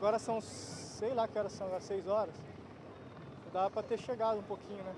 Agora são, sei lá que horas são, agora 6 horas. Dá para ter chegado um pouquinho, né?